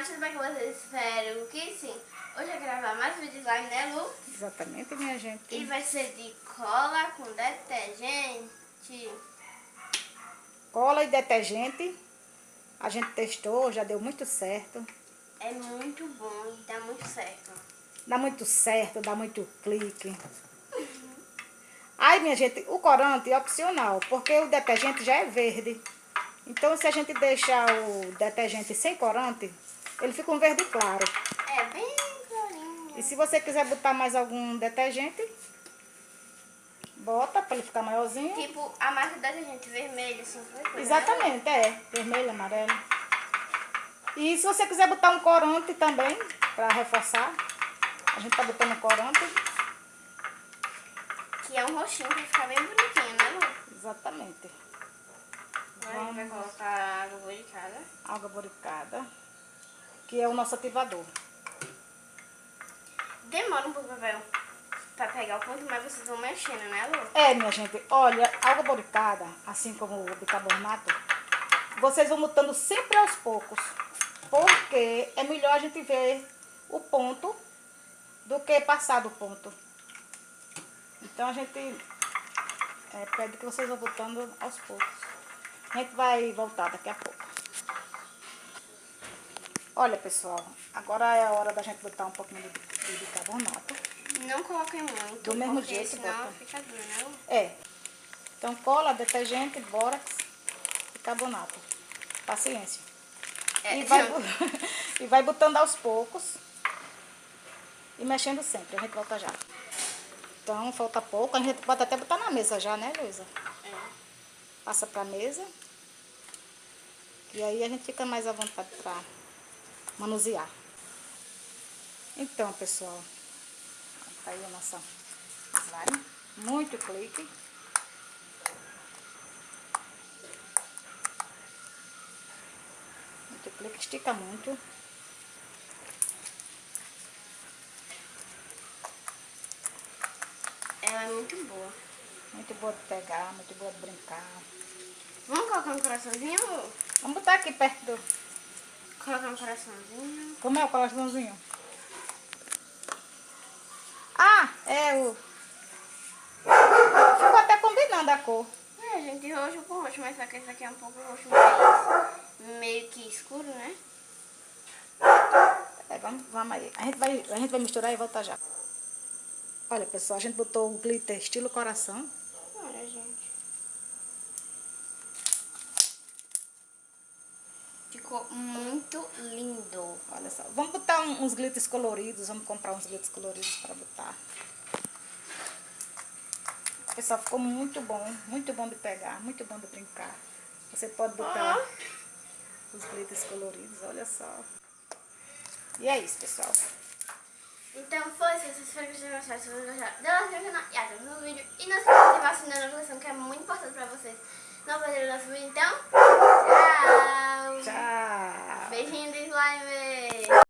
canal, tudo bem com vocês? Espero que sim. Hoje eu vou gravar mais vídeos lá, né Lu? Exatamente, minha gente. E vai ser de cola com detergente. Cola e detergente. A gente testou, já deu muito certo. É muito bom e dá muito certo. Dá muito certo, dá muito clique. Aí, minha gente, o corante é opcional, porque o detergente já é verde. Então, se a gente deixar o detergente sem corante, ele fica um verde claro. É bem clarinho. E se você quiser botar mais algum detergente, bota para ele ficar maiorzinho. Tipo, a marca do detergente vermelho, assim, foi coisa, Exatamente, é. Vermelho, amarelo. E se você quiser botar um corante também, para reforçar, a gente tá botando corante. Que é um roxinho pra ficar bem bonitinho, né Lu? Exatamente. Agora a gente vai colocar água boricada. Água boricada, que é o nosso ativador. Demora um pouco pra pegar o ponto, mas vocês vão mexendo, né Lu? É, minha gente, olha, água boricada, assim como o bicarbonato, vocês vão botando sempre aos poucos. Porque é melhor a gente ver o ponto do que passar do ponto. Então a gente é, pede que vocês vão botando aos poucos. A gente vai voltar daqui a pouco. Olha, pessoal, agora é a hora da gente botar um pouquinho de, de bicarbonato. Não coloquem muito, Do mesmo porque jeito, senão bota. fica duro, né? É. Então cola, detergente, bórax e carbonato. Paciência. É, E vai, e vai botando aos poucos. E mexendo sempre. A gente volta já. Então, falta pouco. A gente pode até botar na mesa já, né, Luísa? É. Passa pra mesa. E aí a gente fica mais à vontade pra manusear. Então, pessoal. Tá aí a nossa slime. Muito clique. Muito clique. Estica muito. Ela é muito boa. Muito boa de pegar, muito boa de brincar. Vamos colocar um coraçãozinho? Vamos botar aqui perto do... Colocar um coraçãozinho. Como é o coraçãozinho? Ah, é o... Ficou até combinando a cor. É, gente, roxo com roxo, mas só que esse aqui é um pouco roxo mais meio que escuro, né? É, vamos, vamos aí. A gente, vai, a gente vai misturar e voltar já. Olha, pessoal, a gente botou o glitter estilo coração. Olha, gente. Ficou muito lindo. Olha só. Vamos botar um- uns glitters coloridos. Vamos comprar uns glitters coloridos para botar. Pessoal, ficou muito bom. Muito bom de pegar. Muito bom de brincar. Você pode botar Ah. os glitters coloridos. Olha só. E é isso, pessoal. Então foi, se vocês forem gostar mais fácil, vocês vão gostar. Dá like no canal e até o próximo vídeo. E não se esqueça de ativar da notificação, que é muito importante pra vocês. Não perder o nosso vídeo, então. Tchau! Tchau. Beijinho do slime!